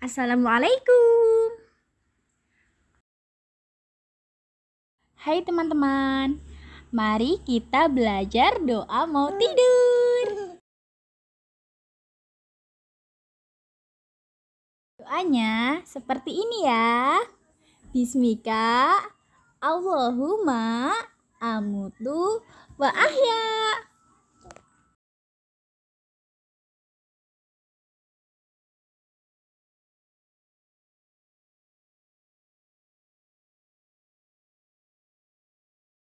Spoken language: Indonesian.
Assalamualaikum. Hai teman-teman, mari kita belajar doa mau tidur. Doanya seperti ini ya. Bismika Allahumma amutu wa ahya.